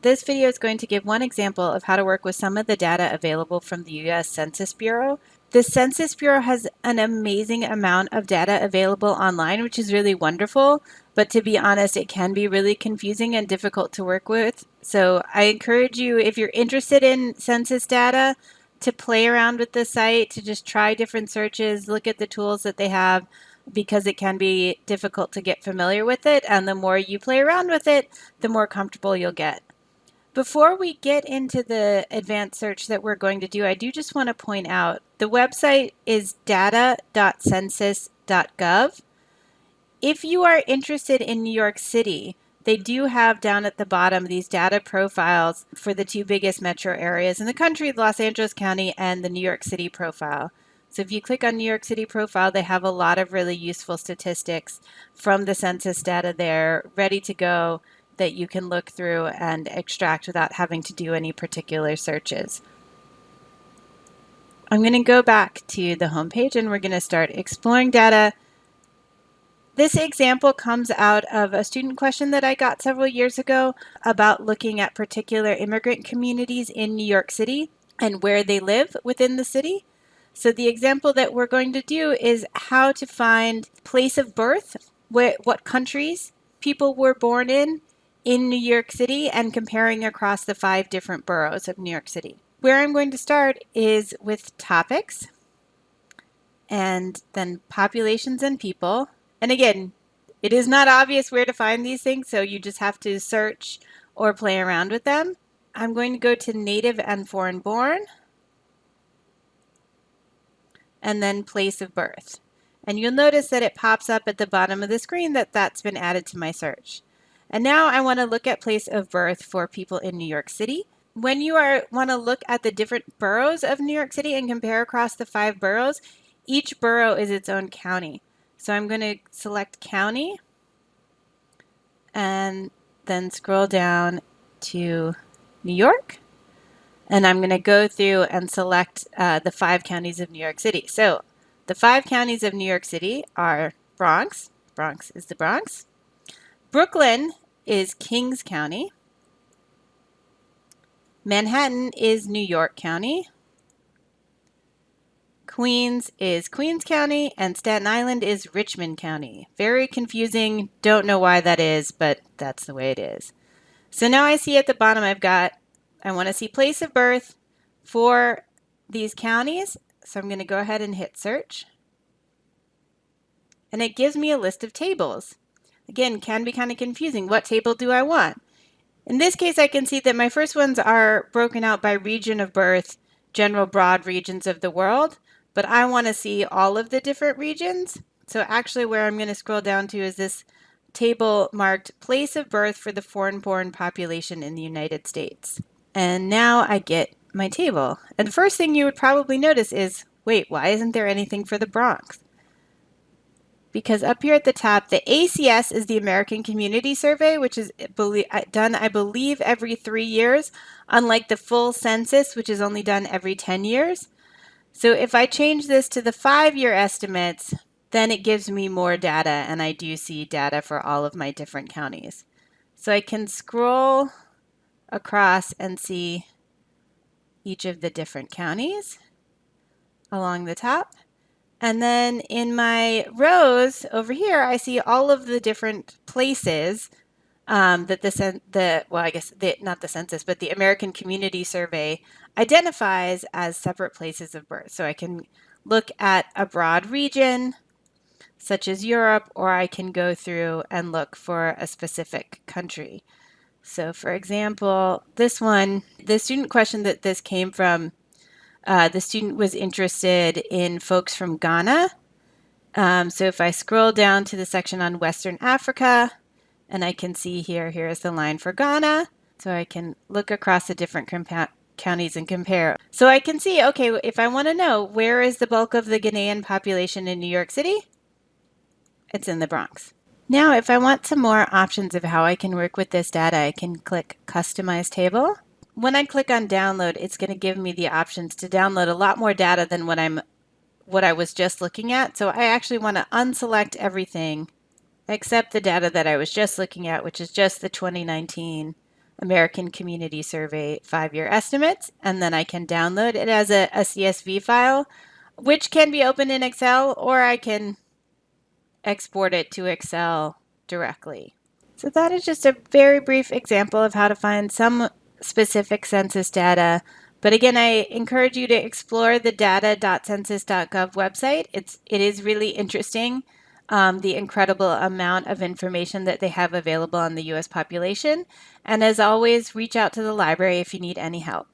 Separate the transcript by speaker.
Speaker 1: This video is going to give one example of how to work with some of the data available from the U.S. Census Bureau. The Census Bureau has an amazing amount of data available online, which is really wonderful, but to be honest, it can be really confusing and difficult to work with. So I encourage you, if you're interested in census data, to play around with the site, to just try different searches, look at the tools that they have, because it can be difficult to get familiar with it. And the more you play around with it, the more comfortable you'll get. Before we get into the advanced search that we're going to do, I do just want to point out the website is data.census.gov. If you are interested in New York City, they do have down at the bottom these data profiles for the two biggest metro areas in the country, Los Angeles County and the New York City profile. So if you click on New York City profile, they have a lot of really useful statistics from the census data there ready to go that you can look through and extract without having to do any particular searches. I'm going to go back to the home page and we're going to start exploring data. This example comes out of a student question that I got several years ago about looking at particular immigrant communities in New York City and where they live within the city. So the example that we're going to do is how to find place of birth, where, what countries people were born in, in New York City and comparing across the five different boroughs of New York City. Where I'm going to start is with topics and then populations and people. And again, it is not obvious where to find these things, so you just have to search or play around with them. I'm going to go to native and foreign born and then place of birth. And you'll notice that it pops up at the bottom of the screen that that's been added to my search. And now I want to look at place of birth for people in New York City. When you are want to look at the different boroughs of New York City and compare across the five boroughs, each borough is its own county. So I'm going to select county and then scroll down to New York. And I'm going to go through and select uh, the five counties of New York City. So the five counties of New York City are Bronx, Bronx is the Bronx, Brooklyn is Kings County. Manhattan is New York County. Queens is Queens County and Staten Island is Richmond County. Very confusing. Don't know why that is, but that's the way it is. So now I see at the bottom I've got, I want to see place of birth for these counties. So I'm going to go ahead and hit search. And it gives me a list of tables. Again, can be kind of confusing. What table do I want? In this case, I can see that my first ones are broken out by region of birth, general broad regions of the world, but I want to see all of the different regions. So actually where I'm going to scroll down to is this table marked place of birth for the foreign-born population in the United States. And now I get my table. And the first thing you would probably notice is, wait, why isn't there anything for the Bronx? Because up here at the top, the ACS is the American Community Survey, which is uh, done, I believe, every three years, unlike the full census, which is only done every 10 years. So if I change this to the five-year estimates, then it gives me more data, and I do see data for all of my different counties. So I can scroll across and see each of the different counties along the top. And then in my rows over here, I see all of the different places um, that the, the, well, I guess the, not the census, but the American Community Survey identifies as separate places of birth. So I can look at a broad region, such as Europe, or I can go through and look for a specific country. So for example, this one, the student question that this came from uh, the student was interested in folks from Ghana. Um, so if I scroll down to the section on Western Africa, and I can see here, here is the line for Ghana. So I can look across the different counties and compare. So I can see, okay, if I want to know where is the bulk of the Ghanaian population in New York City, it's in the Bronx. Now, if I want some more options of how I can work with this data, I can click Customize Table when I click on download, it's going to give me the options to download a lot more data than what I'm what I was just looking at. So I actually want to unselect everything except the data that I was just looking at, which is just the 2019 American Community Survey five-year estimates, and then I can download it as a, a CSV file, which can be opened in Excel, or I can export it to Excel directly. So that is just a very brief example of how to find some specific census data. But again, I encourage you to explore the data.census.gov website. It's, it is really interesting, um, the incredible amount of information that they have available on the US population. And as always, reach out to the library if you need any help.